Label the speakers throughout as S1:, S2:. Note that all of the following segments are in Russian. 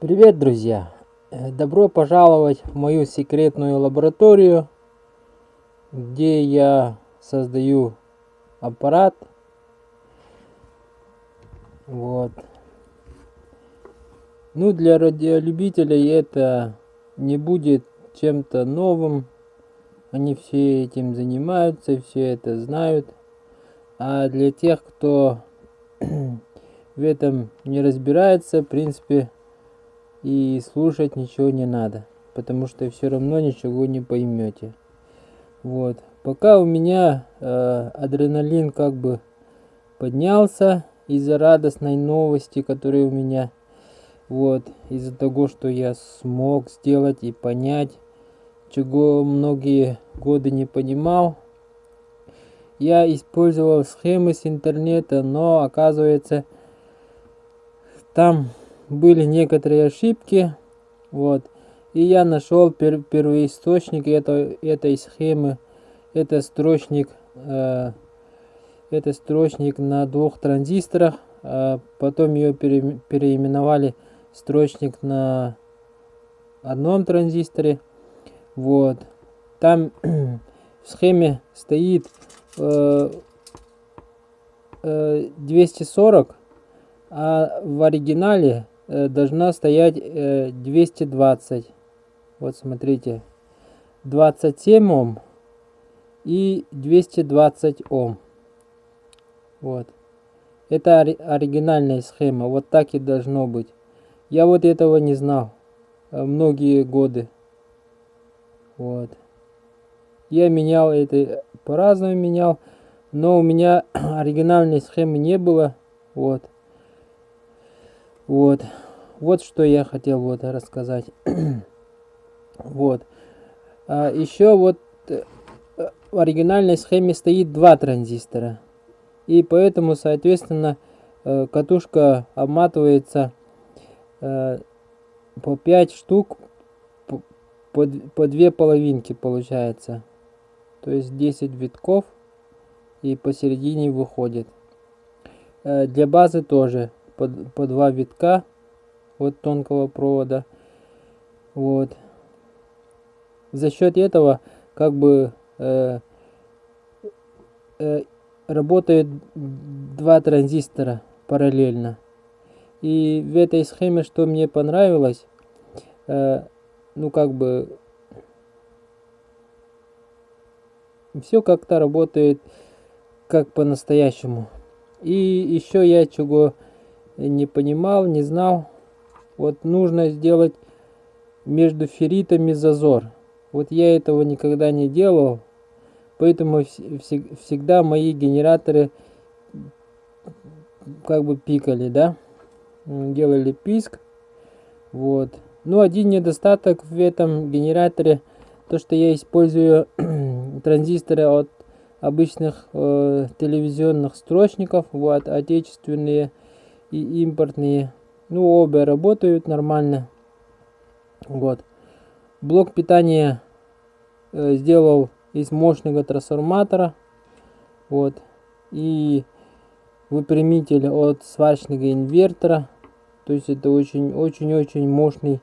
S1: Привет, друзья! Э, Добро пожаловать в мою секретную лабораторию, где я создаю аппарат. Вот. Ну, для радиолюбителей это не будет чем-то новым. Они все этим занимаются, все это знают. А для тех, кто в этом не разбирается, в принципе, и слушать ничего не надо, потому что все равно ничего не поймете. Вот. Пока у меня э, адреналин как бы поднялся из-за радостной новости, которая у меня, вот, из-за того, что я смог сделать и понять, чего многие годы не понимал. Я использовал схемы с интернета, но оказывается, там были некоторые ошибки, вот, и я нашел пер первоисточник этой, этой схемы, это строчник, э, это строчник на двух транзисторах, э, потом ее пере переименовали строчник на одном транзисторе, вот, там в схеме стоит э, э, 240, а в оригинале должна стоять 220. Э, вот смотрите. 27 Ом и 220 Ом. Вот. Это оригинальная схема. Вот так и должно быть. Я вот этого не знал. Э, многие годы. Вот. Я менял это по-разному менял. Но у меня оригинальной схемы не было. Вот. Вот. Вот что я хотел вот рассказать. вот. А еще вот э, в оригинальной схеме стоит два транзистора. И поэтому, соответственно, э, катушка обматывается э, по 5 штук по, по две половинки получается. То есть 10 витков и посередине выходит. Для базы тоже по, по два витка от тонкого провода. Вот. За счет этого как бы э, э, работают два транзистора параллельно. И в этой схеме, что мне понравилось, э, ну как бы все как-то работает как по-настоящему. И еще я чего не понимал, не знал. Вот нужно сделать между ферритами зазор. Вот я этого никогда не делал, поэтому всегда мои генераторы как бы пикали, да, делали писк. Вот. Ну, один недостаток в этом генераторе, то, что я использую транзисторы от обычных э, телевизионных строчников, вот, отечественные и импортные. Ну, обе работают нормально. Вот. Блок питания э, сделал из мощного трансформатора. Вот. И выпрямитель от сварочного инвертора. То есть это очень-очень-очень мощный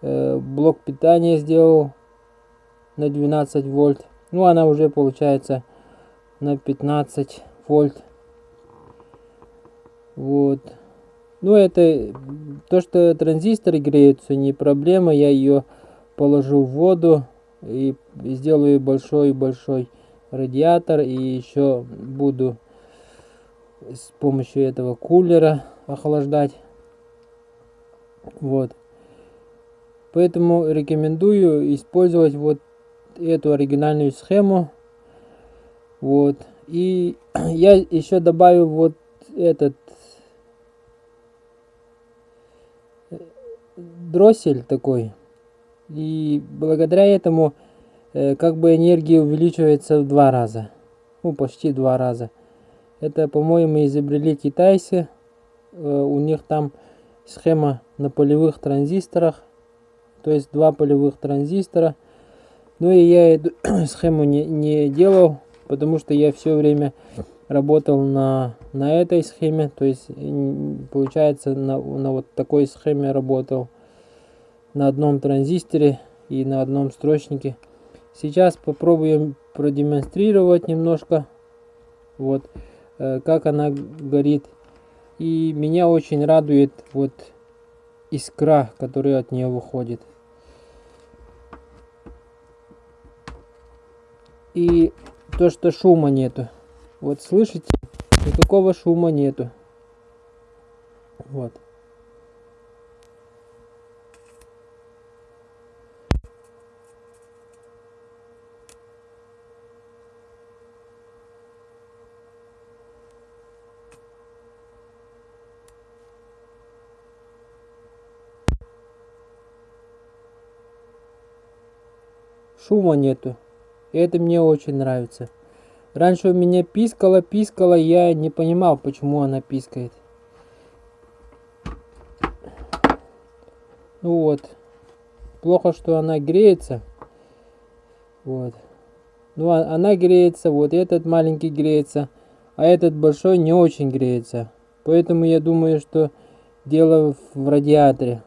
S1: э, блок питания сделал на 12 вольт. Ну, она уже получается на 15 вольт. Вот. Ну, это то, что транзисторы греются, не проблема. Я ее положу в воду и сделаю большой-большой радиатор. И еще буду с помощью этого кулера охлаждать. Вот. Поэтому рекомендую использовать вот эту оригинальную схему. Вот. И я еще добавил вот этот дроссель такой. И благодаря этому э, как бы энергия увеличивается в два раза. Ну, почти два раза. Это, по-моему, изобрели китайцы. Э, у них там схема на полевых транзисторах. То есть два полевых транзистора. Ну и я эту схему не, не делал, потому что я все время работал на, на этой схеме, то есть получается на, на вот такой схеме работал на одном транзисторе и на одном строчнике. Сейчас попробуем продемонстрировать немножко, вот, э, как она горит. И меня очень радует вот искра, которая от нее выходит. И то, что шума нету. Вот слышите? Никакого шума нету. Вот. Шума нету. И это мне очень нравится. Раньше у меня пискала, пискала, я не понимал, почему она пискает. Ну вот. Плохо, что она греется. Вот. Ну, а она греется, вот этот маленький греется, а этот большой не очень греется. Поэтому я думаю, что дело в радиаторе.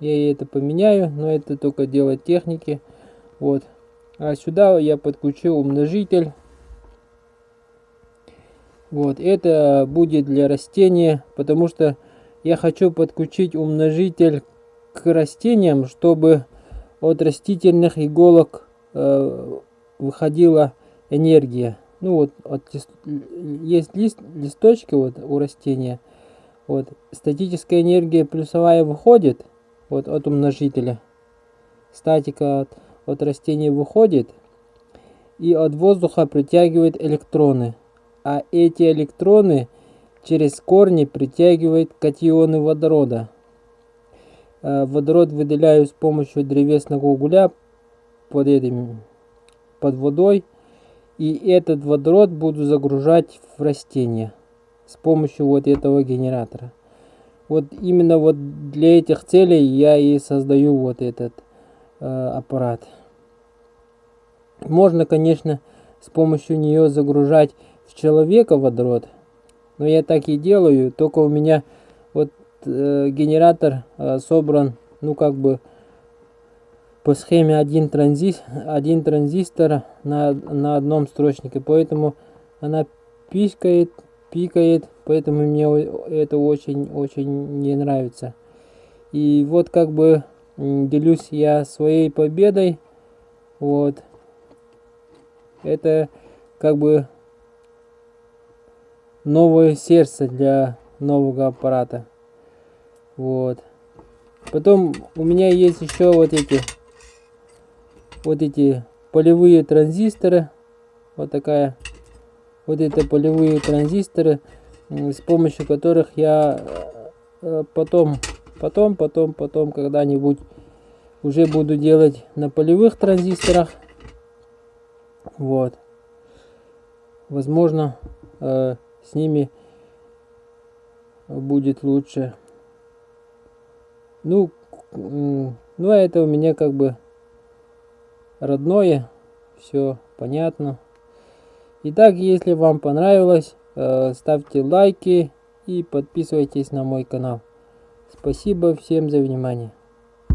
S1: Я это поменяю, но это только дело техники. Вот. А сюда я подключил умножитель. Вот, это будет для растения, потому что я хочу подключить умножитель к растениям, чтобы от растительных иголок э, выходила энергия. Ну вот, от, есть лист, листочки вот у растения. Вот, статическая энергия плюсовая выходит вот от умножителя. Статика от от растения выходит и от воздуха притягивает электроны, а эти электроны через корни притягивают катионы водорода. Э, водород выделяю с помощью древесного угля под, этим, под водой, и этот водород буду загружать в растение с помощью вот этого генератора. Вот именно вот для этих целей я и создаю вот этот э, аппарат. Можно, конечно, с помощью нее загружать в человека водород, но я так и делаю, только у меня вот э, генератор э, собран, ну как бы по схеме один, транзис, один транзистор на, на одном строчнике, поэтому она пикает, пикает, поэтому мне это очень-очень не нравится. И вот как бы делюсь я своей победой, вот, это как бы новое сердце для нового аппарата. Вот. Потом у меня есть еще вот эти вот эти полевые транзисторы. Вот такая вот это полевые транзисторы, с помощью которых я э, потом, потом, потом, потом когда-нибудь уже буду делать на полевых транзисторах. Вот. Возможно, э, с ними будет лучше. Ну, ну, а это у меня как бы родное. Все понятно. Итак, если вам понравилось, э, ставьте лайки и подписывайтесь на мой канал. Спасибо всем за внимание.